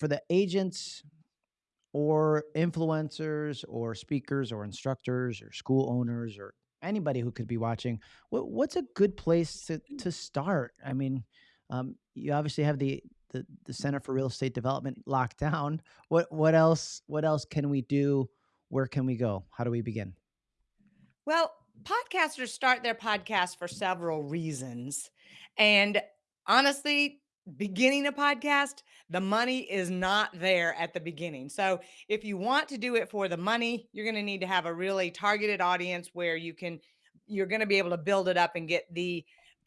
for the agents or influencers or speakers or instructors or school owners or anybody who could be watching, what what's a good place to to start? I mean, um, you obviously have the the the Center for Real Estate Development locked down. What what else what else can we do? Where can we go? How do we begin? Well, podcasters start their podcast for several reasons. And honestly, beginning a podcast, the money is not there at the beginning. So, if you want to do it for the money, you're going to need to have a really targeted audience where you can, you're going to be able to build it up and get the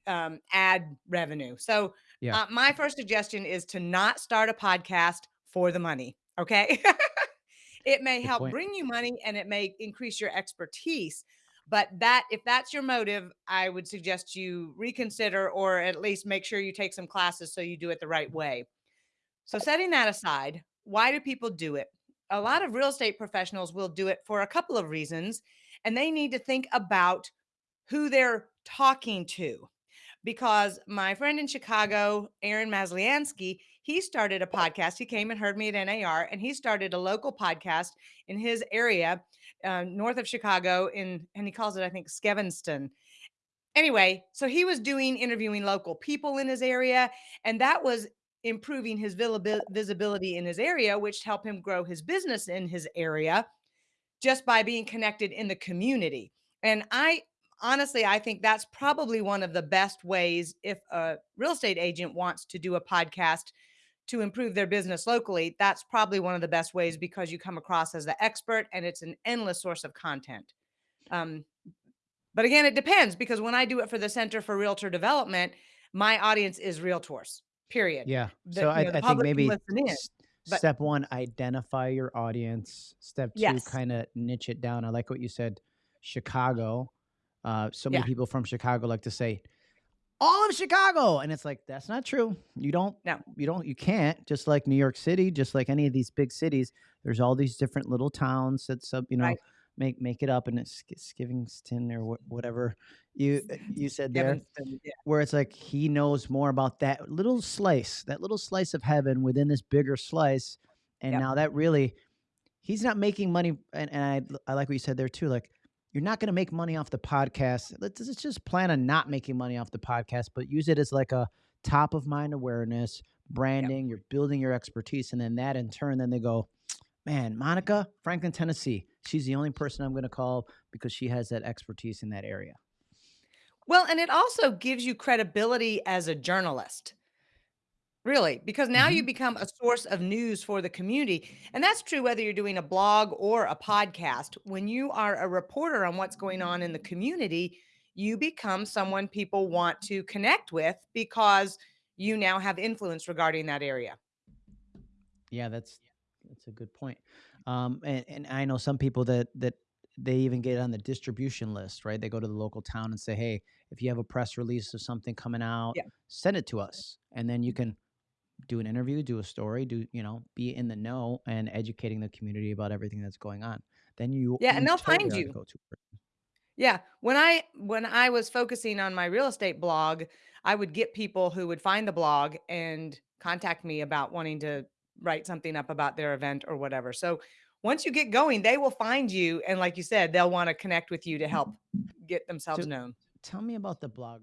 um, ad revenue. So, Yeah, uh, my first suggestion is to not start a podcast for the money. Okay. it may good help point. bring you money and it may increase your expertise but that if that's your motive, I would suggest you reconsider or at least make sure you take some classes so you do it the right way. So setting that aside, why do people do it? A lot of real estate professionals will do it for a couple of reasons, and they need to think about who they're talking to because my friend in Chicago, Aaron Masliansky, he started a podcast. He came and heard me at NAR, and he started a local podcast in his area, uh, north of Chicago, in and he calls it, I think, Skevinston. Anyway, so he was doing interviewing local people in his area, and that was improving his visibility in his area, which helped him grow his business in his area just by being connected in the community. And I honestly, I think that's probably one of the best ways if a real estate agent wants to do a podcast to improve their business locally. That's probably one of the best ways because you come across as the expert and it's an endless source of content. Um, but again, it depends because when I do it for the Center for Realtor Development, my audience is realtors, period. Yeah. The, So I know, I think maybe in, step one, identify your audience. Step two, yes, kind of niche it down. I like what you said, Chicago. Uh, so many yeah, people from Chicago like to say all of Chicago, and it's like that's not true. You don't, no, you don't, you can't. Just like New York City, just like any of these big cities, there's all these different little towns that sub, you know, right. make make it up, and it's Skivingston or wh- whatever you you said there yeah, where it's like he knows more about that little slice, that little slice of heaven within this bigger slice. And yep, now that really, he's not making money. And, and I, I like what you said there too. Like, you're not going to make money off the podcast. Let's, let's just plan on not making money off the podcast, but use it as like a top of mind awareness, yep. branding. You're building your expertise. And then that in turn, then they go, man, Monica, Franklin, Tennessee. She's the only person I'm going to call because she has that expertise in that area. Well, and it also gives you credibility as a journalist, really, because now you hmm become a source of news for the community. And that's true whether you're doing a blog or a podcast. When you are a reporter on what's going on in the community, you become someone people want to connect with because you now have influence regarding that area. Yeah, that's that's a good point. Um, and, and I know some people that that they even get on the distribution list, right? They go to the local town and say, "Hey, if you have a press release of something coming out, Yeah. send it to us." And then you can do an interview, do a story, do you know, be in the know and educating the community about everything that's going on. Then you Yeah. And they'll find the you. Yeah. When I when I was focusing on my real estate blog, I would get people who would find the blog and contact me about wanting to write something up about their event or whatever. So once you get going, they will find you and like you said, they'll want to connect with you to help mm-hmm. get themselves So known. tell me about the blog